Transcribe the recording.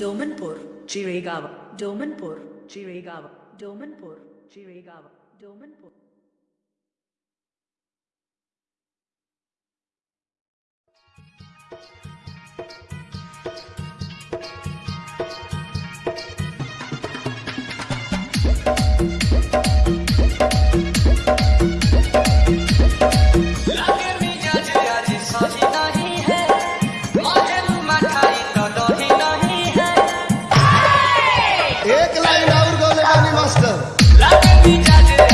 Domanpur Chiregaon Domanpur Chiregaon Domanpur Chiregaon Domanpur Thank you. एक line आवर गाणी master.